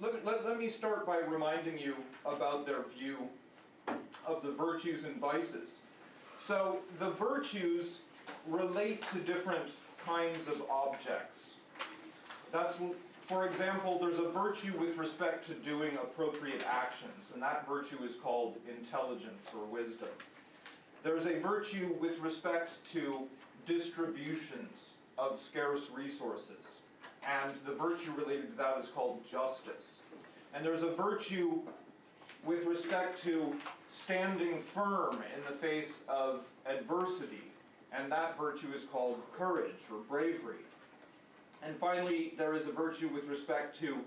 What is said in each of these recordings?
let, let, let me start by reminding you about their view of the virtues and vices. So the virtues relate to different kinds of objects. That's, for example, there's a virtue with respect to doing appropriate actions, and that virtue is called intelligence or wisdom. There's a virtue with respect to distributions of scarce resources, and the virtue related to that is called justice. And there's a virtue with respect to standing firm in the face of adversity, and that virtue is called courage or bravery. And finally, there is a virtue with respect to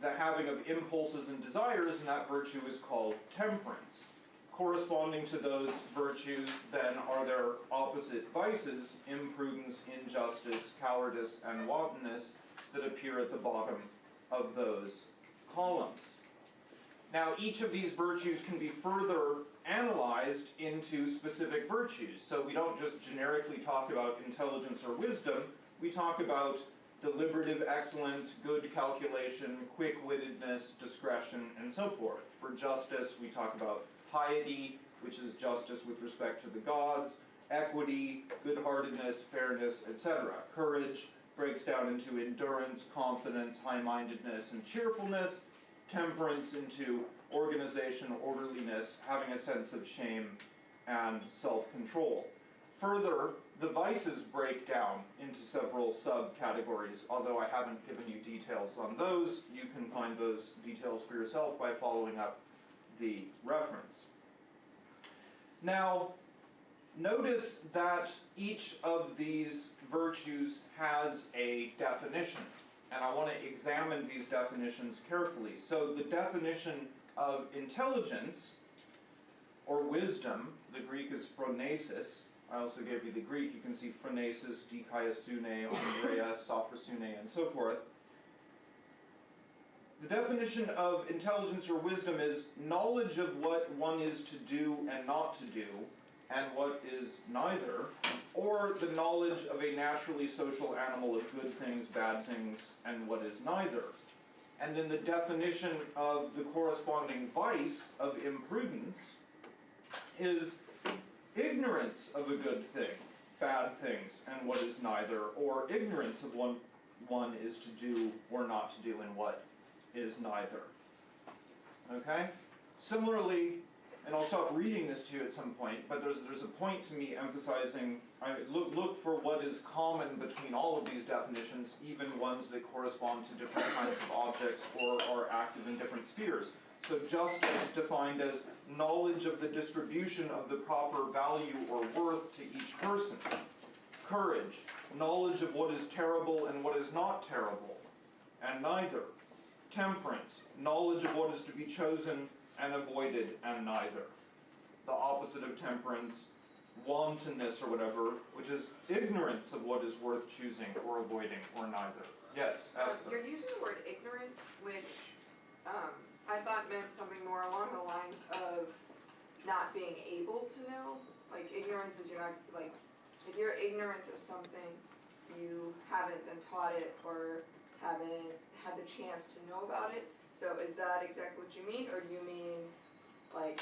the having of impulses and desires, and that virtue is called temperance. Corresponding to those virtues, then, are their opposite vices imprudence, injustice, cowardice, and wantonness that appear at the bottom of those columns. Now, each of these virtues can be further analyzed into specific virtues. So we don't just generically talk about intelligence or wisdom, we talk about deliberative excellence, good calculation, quick-wittedness, discretion, and so forth. For justice, we talk about piety, which is justice with respect to the gods, equity, good-heartedness, fairness, etc. Courage breaks down into endurance, confidence, high-mindedness, and cheerfulness. Temperance into organization, orderliness, having a sense of shame, and self-control. Further, the vices break down into several subcategories. Although I haven't given you details on those, you can find those details for yourself by following up the reference. Now, notice that each of these virtues has a definition. And I want to examine these definitions carefully. So the definition of intelligence or wisdom, the Greek is phronesis, I also gave you the Greek. You can see phronesis, dikaiosune, andrea, sophrosune, and so forth. The definition of intelligence or wisdom is knowledge of what one is to do and not to do, and what is neither, or the knowledge of a naturally social animal of good things, bad things, and what is neither. And then the definition of the corresponding vice of imprudence is ignorance of a good thing, bad things, and what is neither, or ignorance of what one is to do or not to do and what is neither. Okay? Similarly, and I'll stop reading this to you at some point, but there's, there's a point to me emphasizing, I look, look for what is common between all of these definitions, even ones that correspond to different kinds of objects or are active in different spheres. So justice defined as knowledge of the distribution of the proper value or worth to each person. Courage, knowledge of what is terrible and what is not terrible, and neither. Temperance, knowledge of what is to be chosen and avoided, and neither. The opposite of temperance, wantonness or whatever, which is ignorance of what is worth choosing or avoiding, or neither. Yes, Um, Esther. You're using the word ignorant, which, um, I thought meant something more along the lines of not being able to know. Like ignorance is you're not, like, if you're ignorant of something, you haven't been taught it or haven't had the chance to know about it. So is that exactly what you mean, or do you mean, like,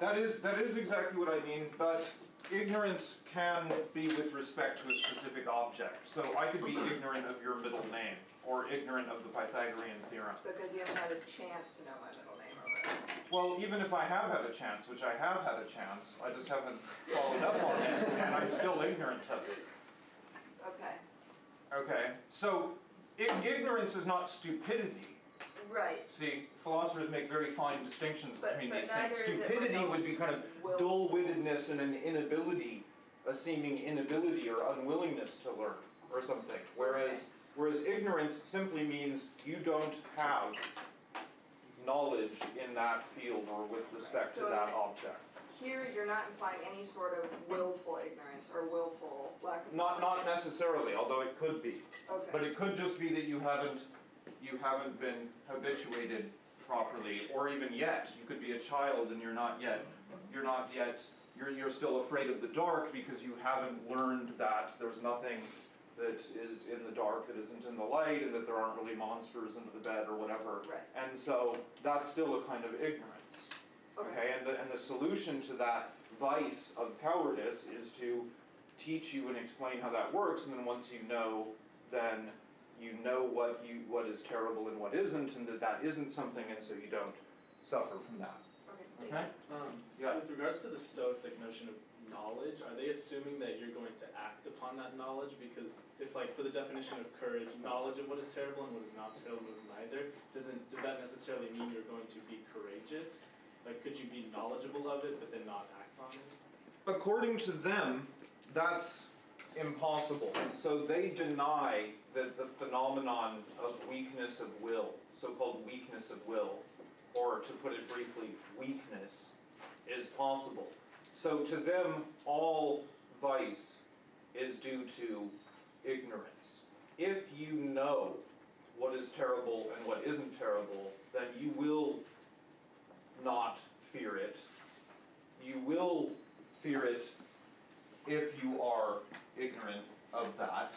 That is, that is exactly what I mean, but ignorance can be with respect to a specific object. So I could be ignorant of your middle name, or ignorant of the Pythagorean theorem. because you haven't had a chance to know my middle name or whatever? Well, even if I have had a chance, which I have had a chance, I just haven't followed up on it, and I'm still ignorant of it. Okay, Okay, so ignorance is not stupidity. right, See, philosophers make very fine distinctions But- between but these things. Stupidity like would be kind of dull-wittedness and an inability, a seeming inability or unwillingness to learn or something. Whereas, Okay. whereas ignorance simply means you don't have knowledge in that field or with respect to So- that object. Here you're not implying any sort of willful ignorance or willful lack of Not, knowledge. not necessarily, although it could be. Okay. But it could just be that you haven't, you haven't been habituated properly, or even yet. You could be a child and you're not yet, you're not yet, you're, you're still afraid of the dark because you haven't learned that there's nothing that is in the dark, that isn't in the light, and that there aren't really monsters under the bed or whatever. Right. And so that's still a kind of ignorance. Okay, and the, and the solution to that vice of cowardice is to teach you and explain how that works, and then once you know, then you know what you, what is terrible and what isn't, and that that isn't something, and so you don't suffer from that. Okay, Okay? Um, Yeah. With regards to the Stoics' like notion of knowledge, are they assuming that you're going to act upon that knowledge? Because if like for the definition of courage, knowledge of what is terrible and what is not terrible is neither, doesn't, does that necessarily mean you're going to be courageous? Like, could you be knowledgeable of it but then not act on it? According to them, that's impossible. So they deny that the phenomenon of weakness of will, so-called weakness of will, or to put it briefly, weakness, is possible. So to them, all vice is due to ignorance. If you know what is terrible and what isn't terrible, then you will not fear it. You will fear it if you are ignorant of that.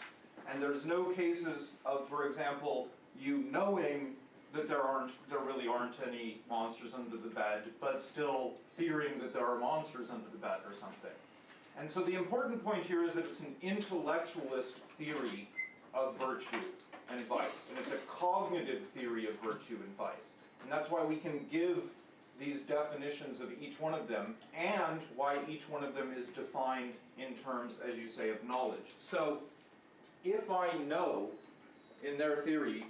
And there's no cases of, for example, you knowing that there aren't, there really aren't any monsters under the bed, but still fearing that there are monsters under the bed or something. And so the important point here is that it's an intellectualist theory of virtue and vice, and it's a cognitive theory of virtue and vice. And that's why we can give these definitions of each one of them, and why each one of them is defined in terms, as you say, of knowledge. So, if I know, in their theory,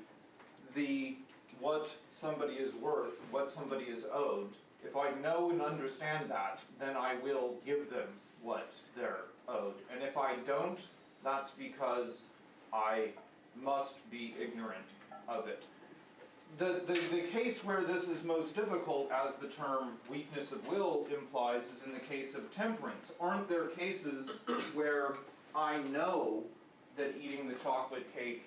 the what somebody is worth, what somebody is owed, if I know and understand that, then I will give them what they're owed. And if I don't, that's because I must be ignorant of it. The, the, the case where this is most difficult, as the term weakness of will implies, is in the case of temperance. Aren't there cases where I know that eating the chocolate cake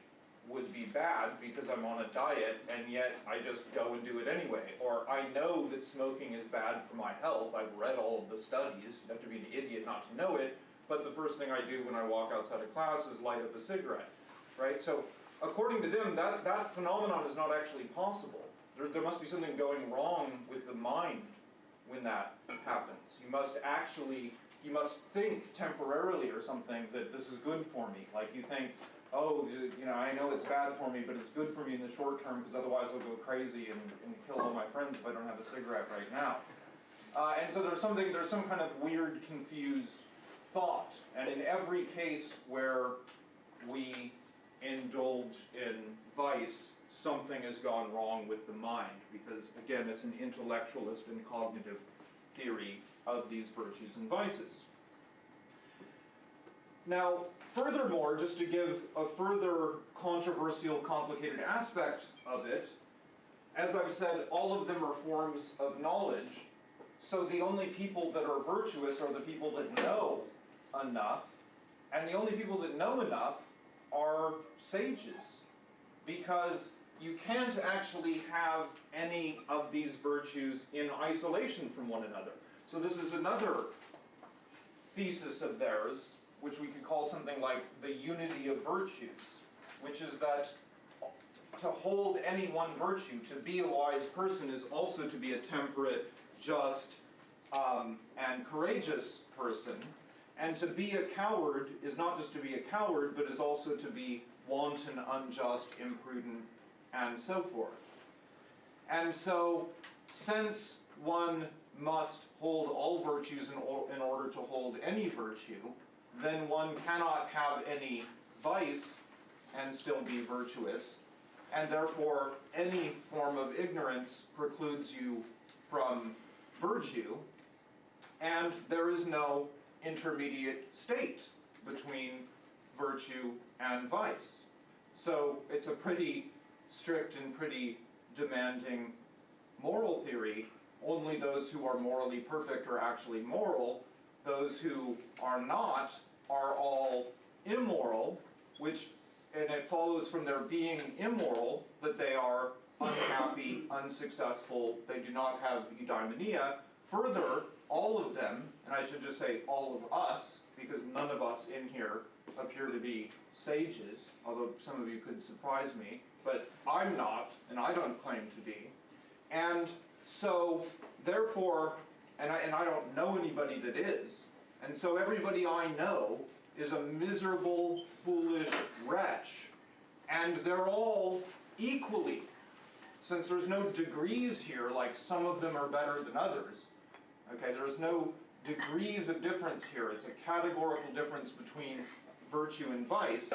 would be bad because I'm on a diet, and yet I just go and do it anyway? Or I know that smoking is bad for my health, I've read all of the studies, you have to be an idiot not to know it, but the first thing I do when I walk outside of class is light up a cigarette, right? So according to them, that, that phenomenon is not actually possible. There, there must be something going wrong with the mind when that happens. You must actually, you must think temporarily or something that this is good for me. Like you think, oh, you know, I know it's bad for me, but it's good for me in the short term because otherwise I'll go crazy and, and kill all my friends if I don't have a cigarette right now. Uh, and so there's something, there's some kind of weird, confused thought. And in every case where we indulge in vice, something has gone wrong with the mind, because again, it's an intellectualist and cognitive theory of these virtues and vices. Now, furthermore, just to give a further controversial, complicated aspect of it, as I've said, all of them are forms of knowledge, so the only people that are virtuous are the people that know enough, and the only people that know enough are sages, because you can't actually have any of these virtues in isolation from one another. So this is another thesis of theirs, which we could call something like the unity of virtues, which is that to hold any one virtue, to be a wise person, is also to be a temperate, just, um, and courageous person. And to be a coward is not just to be a coward, but is also to be wanton, unjust, imprudent, and so forth. And so, since one must hold all virtues in, in order to hold any virtue, then one cannot have any vice and still be virtuous, and therefore any form of ignorance precludes you from virtue, and there is no intermediate state between virtue and vice. So it's a pretty strict and pretty demanding moral theory. Only those who are morally perfect are actually moral. Those who are not are all immoral, which, and it follows from their being immoral that they are unhappy, unsuccessful, they do not have eudaimonia. Further, all of them, and I should just say all of us, because none of us in here appear to be sages, although some of you could surprise me, but I'm not, and I don't claim to be. And so, therefore, and I, and I don't know anybody that is, and so everybody I know is a miserable, foolish wretch. And they're all equally, since there's no degrees here, like some of them are better than others, okay, there's no degrees of difference here. It's a categorical difference between virtue and vice.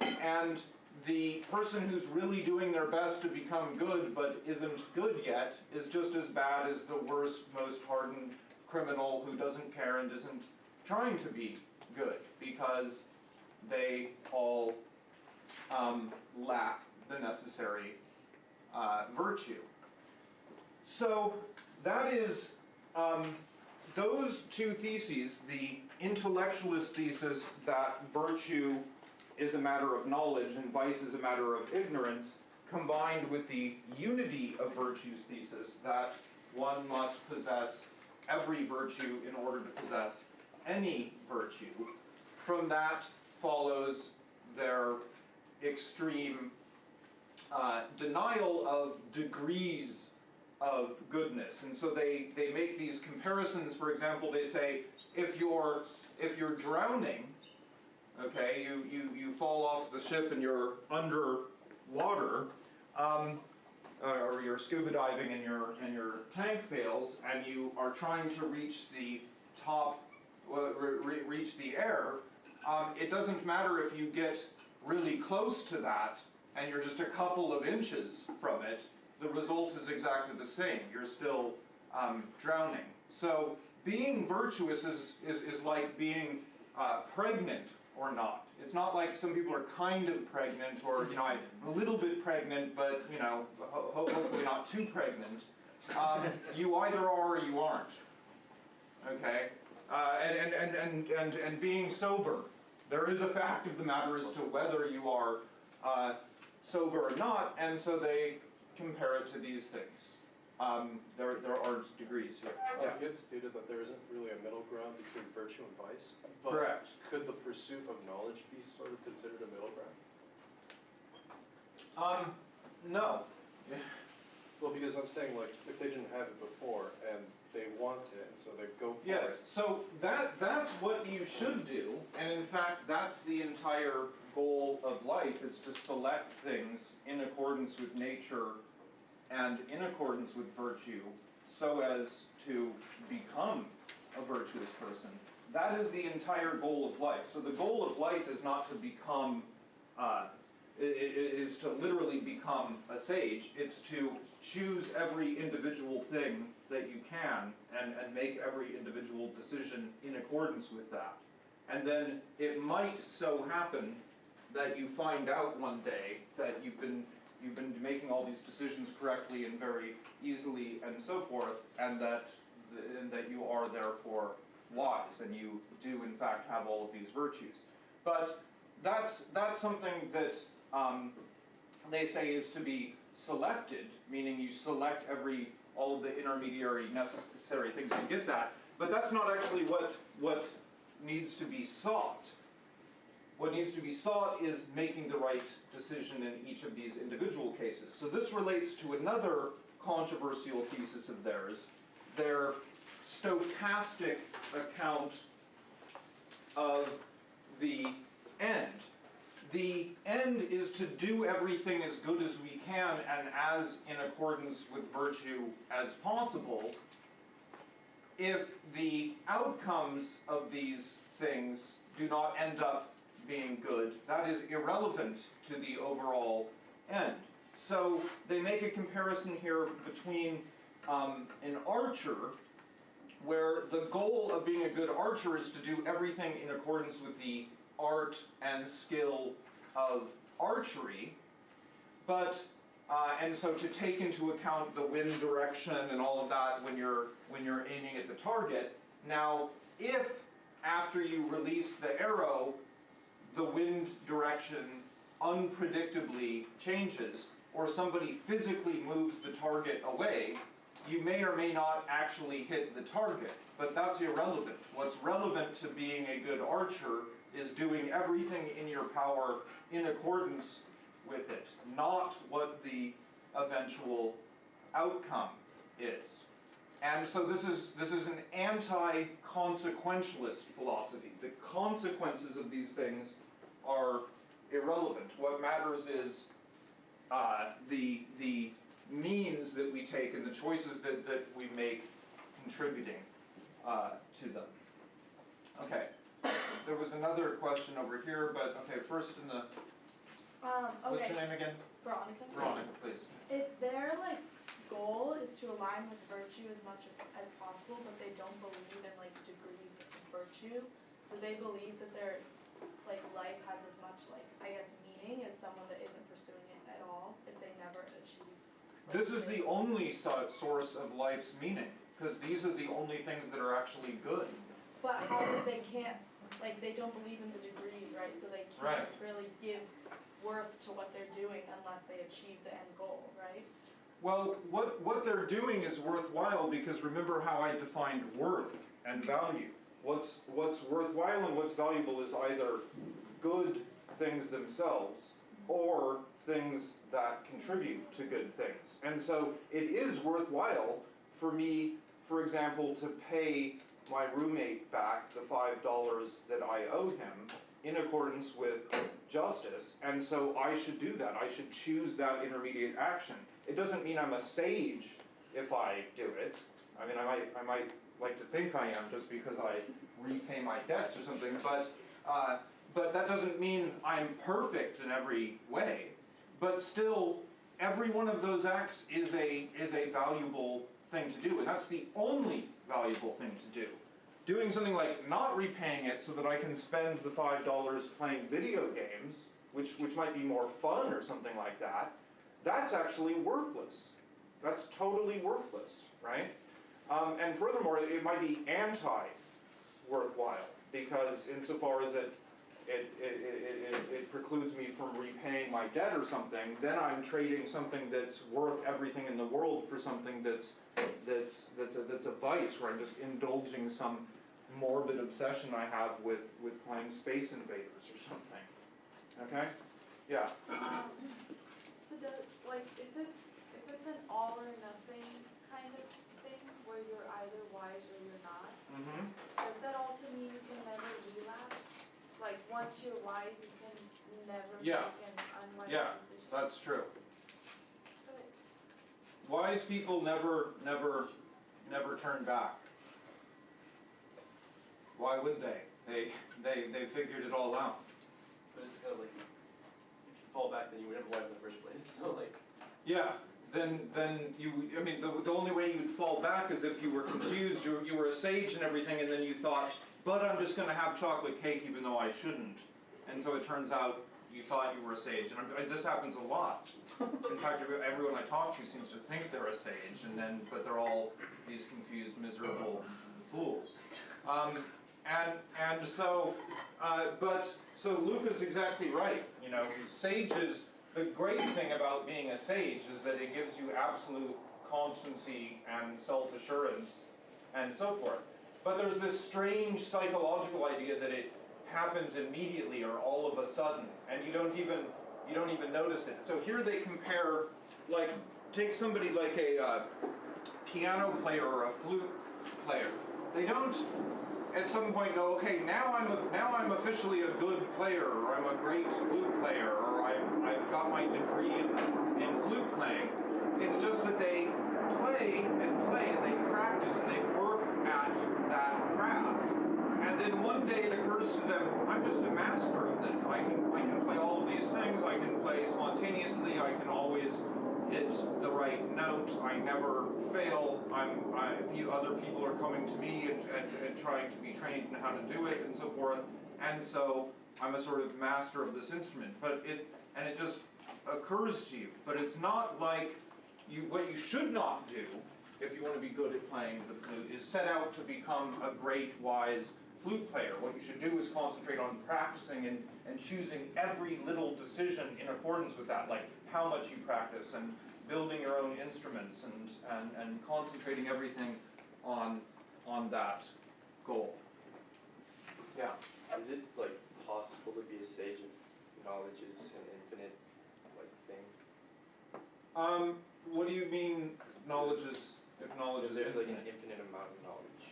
And the person who's really doing their best to become good but isn't good yet is just as bad as the worst, most hardened criminal who doesn't care and isn't trying to be good because they all um, lack the necessary uh, virtue. So that is um, those two theses, the intellectualist thesis that virtue is a matter of knowledge and vice is a matter of ignorance, combined with the unity of virtues thesis that one must possess every virtue in order to possess any virtue. From that follows their extreme uh, denial of degrees of goodness. And so they, they make these comparisons. For example, they say, if you're, if you're drowning, okay, you, you, you fall off the ship and you're underwater, um, or you're scuba diving and your, and your tank fails, and you are trying to reach the top, uh, re- reach the air, um, it doesn't matter if you get really close to that and you're just a couple of inches from it, the result is exactly the same. You're still um, drowning. So being virtuous is, is, is like being uh, pregnant or not. It's not like some people are kind of pregnant or, you know, I'm a little bit pregnant, but, you know, ho- ho- hopefully not too pregnant. Um, you either are or you aren't. Okay? Uh, and, and, and, and, and, and being sober. There is a fact of the matter as to whether you are uh, sober or not, and so they compare it to these things. Um, there, there are degrees here. Yeah. You had stated that there isn't really a middle ground between virtue and vice. but Correct. Could the pursuit of knowledge be sort of considered a middle ground? Um, no. Well, because I'm saying like, if they didn't have it before and they want it, and so they go for Yes, it. Yes. So that, that's what you should do, and in fact, that's the entire goal of life, is to select things in accordance with nature and in accordance with virtue, so as to become a virtuous person. That is the entire goal of life. So the goal of life is not to become, uh, is to literally become a sage. It's to choose every individual thing that you can and, and make every individual decision in accordance with that. And then it might so happen that you find out one day that you've been you've been making all these decisions correctly and very easily and so forth, and that and that you are therefore wise and you do in fact have all of these virtues. But that's that's something that um, they say is to be selected, meaning you select every all of the intermediary necessary things to get that. But that's not actually what what needs to be sought. What needs to be sought is making the right decision in each of these individual cases. So this relates to another controversial thesis of theirs, their stochastic account of the end. The end is to do everything as good as we can and as in accordance with virtue as possible. If the outcomes of these things do not end up being good, that is irrelevant to the overall end. So they make a comparison here between um, an archer, where the goal of being a good archer is to do everything in accordance with the art and skill of archery, but uh, and so to take into account the wind direction and all of that when you're when you're aiming at the target. Now, if after you release the arrow, the wind direction unpredictably changes, or somebody physically moves the target away, you may or may not actually hit the target. But that's irrelevant. What's relevant to being a good archer is doing everything in your power in accordance with it, not what the eventual outcome is. And so this is, this is an anti-consequentialist philosophy. The consequences of these things are irrelevant. What matters is uh, the, the means that we take and the choices that, that we make contributing uh, to them. Okay, there was another question over here, but, okay, first in the, Um, what's your name again? Veronica. Veronica, please. If their like goal is to align with virtue as much as possible, but they don't believe in like degrees of virtue, do they believe that their like life has as much like I guess meaning as someone that isn't pursuing it at all if they never achieve? like, This is the only so- source of life's meaning, because these are the only things that are actually good. But how they can't like they don't believe in the degrees, right? So they can't really give worth to what they're doing unless they achieve the end goal, right? Well, what, what they're doing is worthwhile because remember how I defined worth and value. What's, what's worthwhile and what's valuable is either good things themselves or things that contribute to good things. And so it is worthwhile for me, for example, to pay my roommate back the five dollars that I owe him in accordance with justice, and so I should do that. I should choose that intermediate action. It doesn't mean I'm a sage if I do it. I mean, I might, I might like to think I am just because I repay my debts or something, but, uh, but that doesn't mean I'm perfect in every way. But still, every one of those acts is a, is a valuable thing to do, and that's the only valuable thing to do. Doing something like not repaying it so that I can spend the five dollars playing video games, which, which might be more fun or something like that, that's actually worthless. That's totally worthless, right? Um, and furthermore, it, might be anti-worthwhile, because insofar as it, it, it, it, it, precludes me from repaying my debt or something, then I'm trading something that's worth everything in the world for something that's, that's, that's a, that's a vice, where I'm just indulging some morbid obsession I have with, with playing Space Invaders or something. Okay? Yeah. Um, so does, like, if it's, if it's an all or nothing kind of where you're either wise or you're not, Mm-hmm. does that also mean you can never relapse? It's like, once you're wise, you can never Yeah. make an unwise Yeah. decision? That's true. But Wise people never, never, never turn back. Why would they? They, they, they figured it all out. But it's kind of like, if you fall back, then you were never wise in the first place, so like, Yeah, then, then you, I mean, the, the only way you'd fall back is if you were confused, you, you were a sage and everything, and then you thought, but I'm just gonna have chocolate cake even though I shouldn't. And so it turns out you thought you were a sage, and I'm- this happens a lot. In fact, everyone I talk to seems to think they're a sage, and then, but they're all these confused, miserable fools. Um, and, and so, uh, but, so Luke is exactly right, you know, sages, the great thing about being a sage is that it gives you absolute constancy and self-assurance and so forth. But there's this strange psychological idea that it happens immediately or all of a sudden, and you don't even, you don't even notice it. So here they compare, like, take somebody like a uh, piano player or a flute player. They don't at some point go, okay, now I'm a, now I'm officially a good player, or I'm a great flute player, or I'm, I've got my degree in, in flute playing. It's just that they play and play and they practice and they work at that craft. And then one day it occurs to them, I'm just a master of this. I can I can play all of these things. I can play spontaneously. I can always hit the right note. I never fail. I'm I, other people are coming to me and, and, and trying to be trained in how to do it and so forth. And so I'm a sort of master of this instrument. But it and it just occurs to you. But it's not like you what you should not do if you want to be good at playing the flute is set out to become a great wise flute player. What you should do is concentrate on practicing and, and choosing every little decision in accordance with that, like how much you practice and building your own instruments and, and, and concentrating everything on, on that goal. Yeah. is it like possible to be a sage if knowledge is an infinite, like, thing? Um, what do you mean, knowledge is, if knowledge If is there's like an infinite? infinite amount of knowledge.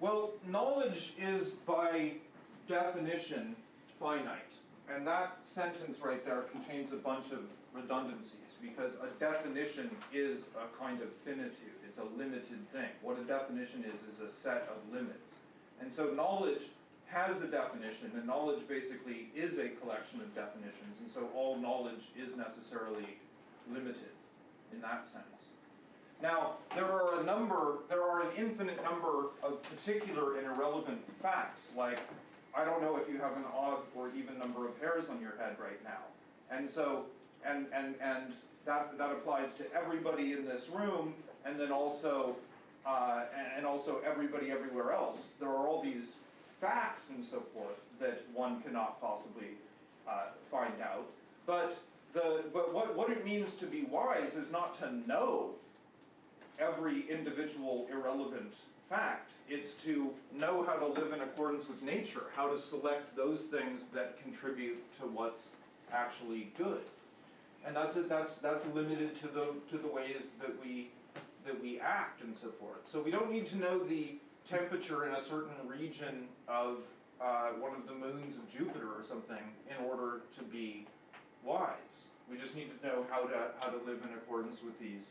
Well, knowledge is by definition finite. And that sentence right there contains a bunch of redundancies because a definition is a kind of finitude. It's a limited thing. What a definition is, is a set of limits. And so knowledge has a definition and knowledge basically is a collection of definitions. And so all knowledge is necessarily limited in that sense. Now, there are a number, there are an infinite number of particular and irrelevant facts, like, I don't know if you have an odd or even number of hairs on your head right now. And so, and, and, and that, that applies to everybody in this room, and then also, uh, and, also everybody everywhere else. There are all these facts and so forth that one cannot possibly, uh, find out. But the, but what, what it means to be wise is not to know every individual irrelevant fact. It's to know how to live in accordance with nature, how to select those things that contribute to what's actually good. And that's, that's, that's limited to the, to the ways that we, that we act and so forth. So we don't need to know the temperature in a certain region of uh, one of the moons of Jupiter or something in order to be wise. We just need to know how to, how to live in accordance with these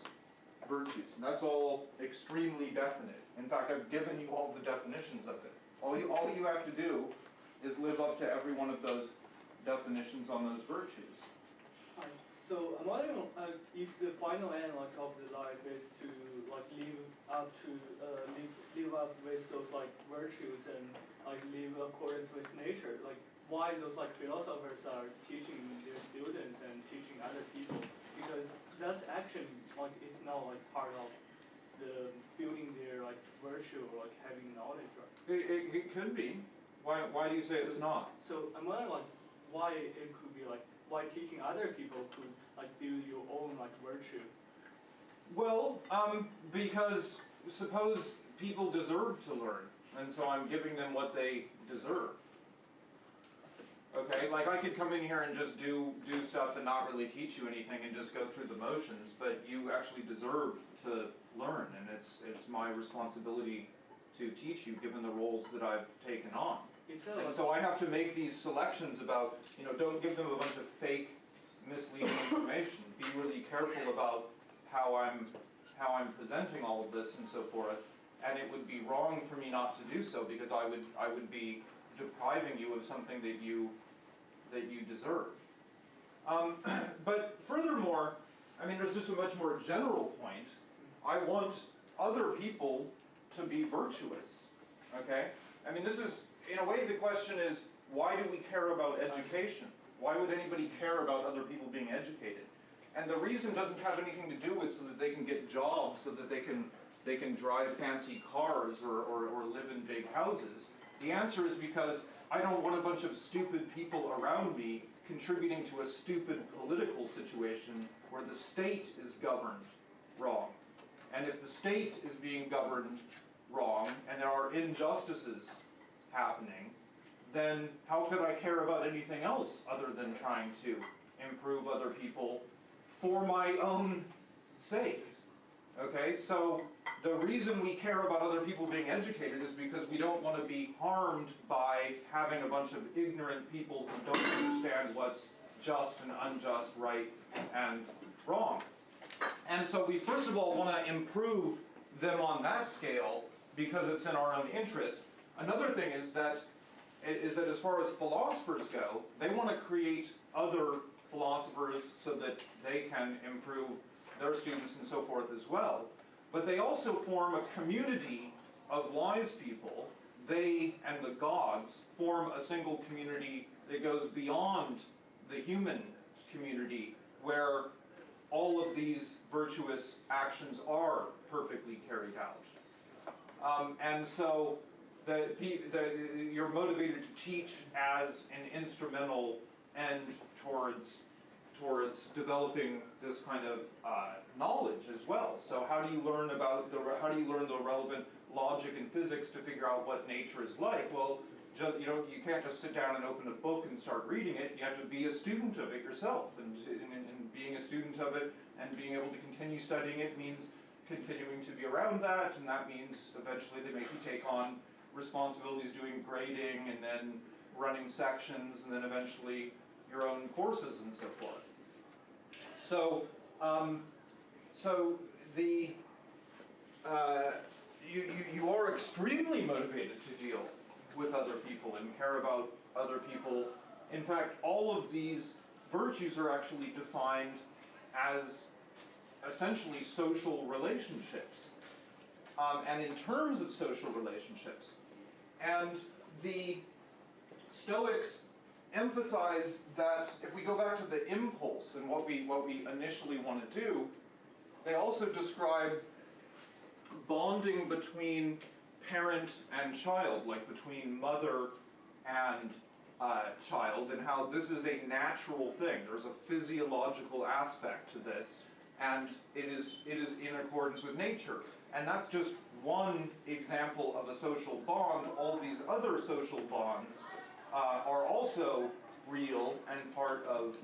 virtues. And that's all extremely definite. In fact, I've given you all the definitions of it. All you, all you have to do is live up to every one of those definitions on those virtues. So I'm wondering uh, if the final end like of the life is to like live up to uh, live, live up with those like virtues and like live accordance with nature. Like why those like philosophers are teaching their students and teaching other people because that action like is now like part of the building their like virtue or like having knowledge right. It, it, it could be. Why, why do you say it's not? So I'm wondering like why it could be like why teaching other people could like build your own like virtue. Well, um, because suppose people deserve to learn, and so I'm giving them what they deserve. Okay, like I could come in here and just do, do stuff and not really teach you anything and just go through the motions, but you actually deserve to learn, and it's, it's my responsibility to teach you, given the roles that I've taken on. And so I have to make these selections about, you know, don't give them a bunch of fake, misleading information. Be really careful about how I'm, how I'm presenting all of this and so forth. And it would be wrong for me not to do so because I would, I would be depriving you of something that you, that you deserve. Um, but furthermore, I mean, there's just a much more general point. I want other people to be virtuous, okay? I mean, this is, in a way, the question is, why do we care about education? Why would anybody care about other people being educated? And the reason doesn't have anything to do with so that they can get jobs, so that they can, they can drive fancy cars or, or, or live in big houses. The answer is because I don't want a bunch of stupid people around me contributing to a stupid political situation where the state is governed wrong. And if the state is being governed wrong and there are injustices happening, then how could I care about anything else other than trying to improve other people for my own sake? Okay, so the reason we care about other people being educated is because we don't want to be harmed by having a bunch of ignorant people who don't understand what's just and unjust, right and wrong. And so we first of all want to improve them on that scale because it's in our own interest. Another thing is that is that as far as philosophers go, they want to create other philosophers so that they can improve their students and so forth as well. But they also form a community of wise people. They and the gods form a single community that goes beyond the human community where all of these virtuous actions are perfectly carried out. Um, and so the, the, you're motivated to teach as an instrumental end towards towards developing this kind of uh, knowledge as well. So how do you learn about the how do you learn the relevant logic and physics to figure out what nature is like? Well, you know, you can't just sit down and open a book and start reading it, you have to be a student of it yourself, and, and, and being a student of it and being able to continue studying it means continuing to be around that, and that means eventually they make you take on responsibilities doing grading and then running sections and then eventually your own courses and so forth. So, um, so the, uh, you, you, you are extremely motivated to deal with other people and care about other people. In fact, all of these virtues are actually defined as essentially social relationships. Um, and in terms of social relationships. And the Stoics emphasize that if we go back to the impulse and what we, what we initially want to do, they also describe bonding between parent and child, like between mother and uh, child, and how this is a natural thing. There's a physiological aspect to this, and it is, it is in accordance with nature. And that's just one example of a social bond. All these other social bonds uh, are also real and part of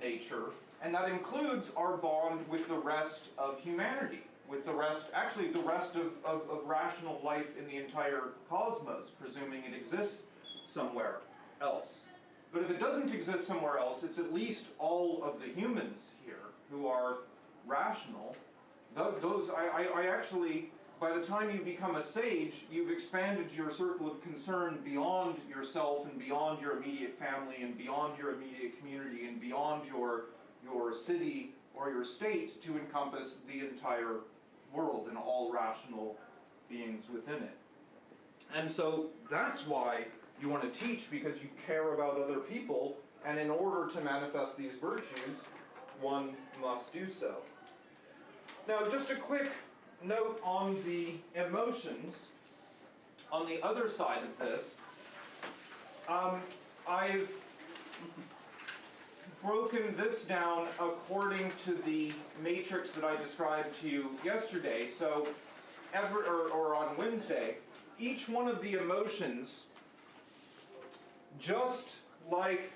nature, and that includes our bond with the rest of humanity, with the rest, actually the rest of, of, of rational life in the entire cosmos, presuming it exists somewhere else. But if it doesn't exist somewhere else, it's at least all of the humans here who are rational. Tho- Those, I, I, I actually, by the time you become a sage, you've expanded your circle of concern beyond yourself and beyond your immediate family and beyond your immediate community and beyond your, your city or your state to encompass the entire world and all rational beings within it. And so that's why you want to teach because you care about other people, and in order to manifest these virtues, one must do so. Now, just a quick note on the emotions. On the other side of this, um, I've broken this down according to the matrix that I described to you yesterday. So, ever or, or on Wednesday, each one of the emotions, just like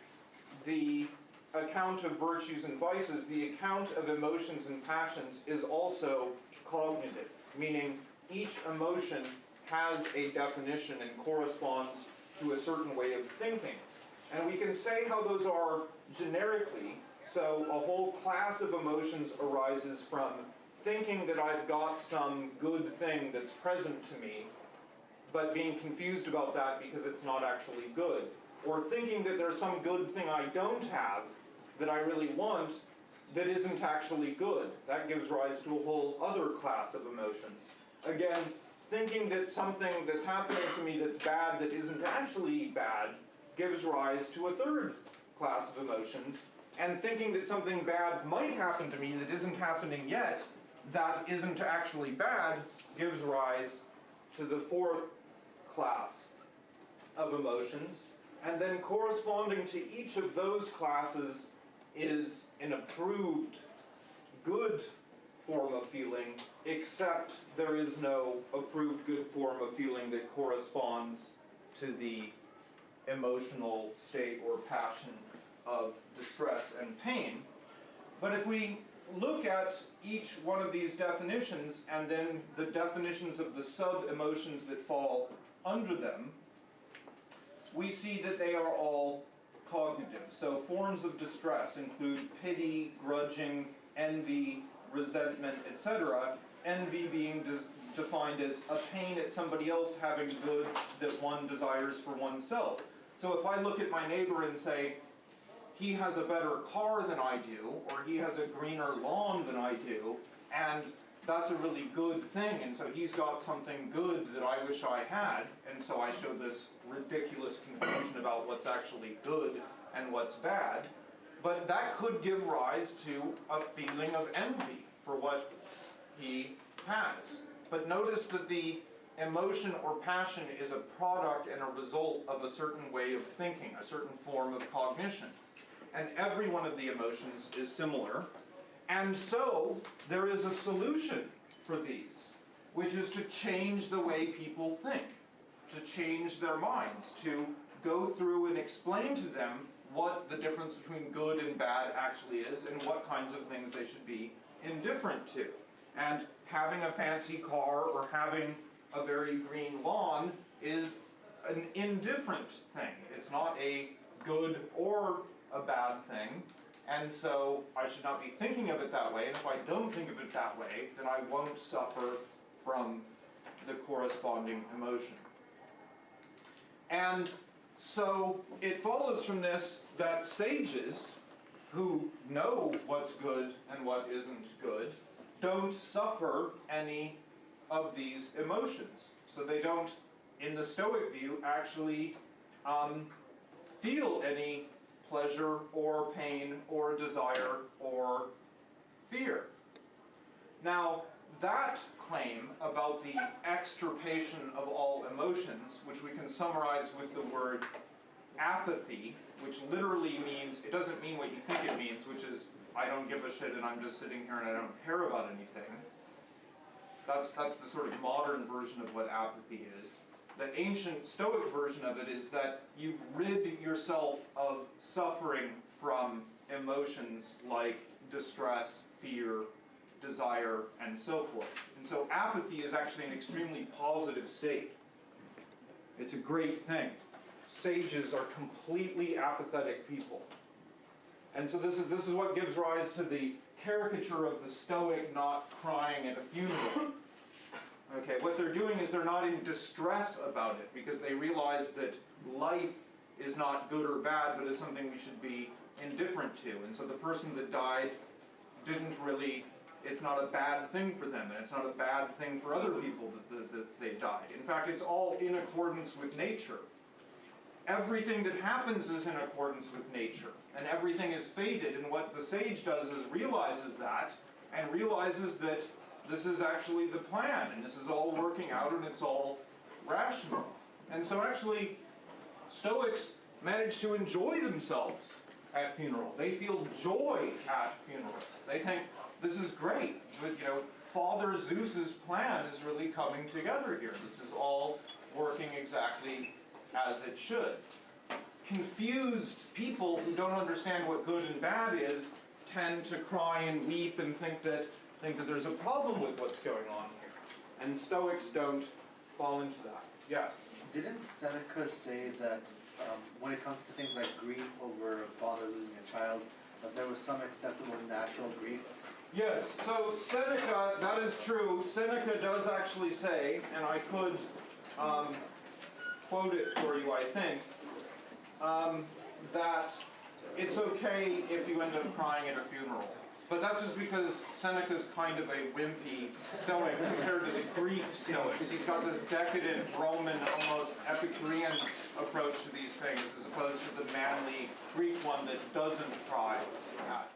the account of virtues and vices, the account of emotions and passions is also cognitive, meaning each emotion has a definition and corresponds to a certain way of thinking. And we can say how those are generically. So a whole class of emotions arises from thinking that I've got some good thing that's present to me, but being confused about that because it's not actually good. Or thinking that there's some good thing I don't have that I really want that isn't actually good. That gives rise to a whole other class of emotions. Again, thinking that something that's happening to me that's bad that isn't actually bad gives rise to a third class of emotions. And thinking that something bad might happen to me that isn't happening yet, that isn't actually bad, gives rise to the fourth class of emotions. And then corresponding to each of those classes is an approved good form of feeling, except there is no approved good form of feeling that corresponds to the emotional state or passion of distress and pain. But if we look at each one of these definitions and then the definitions of the sub emotions that fall under them, we see that they are all cognitive. So forms of distress include pity, grudging, envy, resentment, etc. Envy being defined as a pain at somebody else having goods that one desires for oneself. So if I look at my neighbor and say, he has a better car than I do, or he has a greener lawn than I do, and that's a really good thing, and so he's got something good that I wish I had, and so I show this ridiculous confusion about what's actually good and what's bad. But that could give rise to a feeling of envy for what he has. But notice that the emotion or passion is a product and a result of a certain way of thinking, a certain form of cognition. And every one of the emotions is similar. And so there is a solution for these, which is to change the way people think, to change their minds, to go through and explain to them what the difference between good and bad actually is and what kinds of things they should be indifferent to. And having a fancy car or having a very green lawn is an indifferent thing. It's not a good or a bad thing. And so I should not be thinking of it that way. And if I don't think of it that way, then I won't suffer from the corresponding emotion. And so it follows from this that sages who know what's good and what isn't good don't suffer any of these emotions. So they don't, in the Stoic view, actually um, feel any pleasure or pain or desire or fear. Now, that claim about the extirpation of all emotions, which we can summarize with the word apathy, which literally means, it doesn't mean what you think it means, which is, I don't give a shit and I'm just sitting here and I don't care about anything. That's, that's the sort of modern version of what apathy is. The ancient Stoic version of it is that you've rid yourself of suffering from emotions like distress, fear, desire, and so forth. And so apathy is actually an extremely positive state. It's a great thing. Sages are completely apathetic people. And so this is, this is what gives rise to the caricature of the Stoic not crying at a funeral. Okay, what they're doing is they're not in distress about it because they realize that life is not good or bad, but is something we should be indifferent to. And so the person that died didn't really, it's not a bad thing for them, and it's not a bad thing for other people that, that, that they died. In fact, it's all in accordance with nature. Everything that happens is in accordance with nature, and everything is fated. And what the sage does is realizes that, and realizes that this is actually the plan, and this is all working out, and it's all rational. And so actually, Stoics manage to enjoy themselves at funeral. They feel joy at funerals. They think this is great. You know, Father Zeus's plan is really coming together here. This is all working exactly as it should. Confused people who don't understand what good and bad is tend to cry and weep and think that think that there's a problem with what's going on here. And Stoics don't fall into that. Yeah. Didn't Seneca say that um, when it comes to things like grief over a father losing a child, that there was some acceptable natural grief? Yes, so Seneca, that is true. Seneca does actually say, and I could um, quote it for you, I think, um, that it's okay if you end up crying at a funeral. But that's just because Seneca's kind of a wimpy Stoic compared to the Greek Stoics. He's got this decadent, Roman, almost Epicurean approach to these things, as opposed to the manly Greek one that doesn't at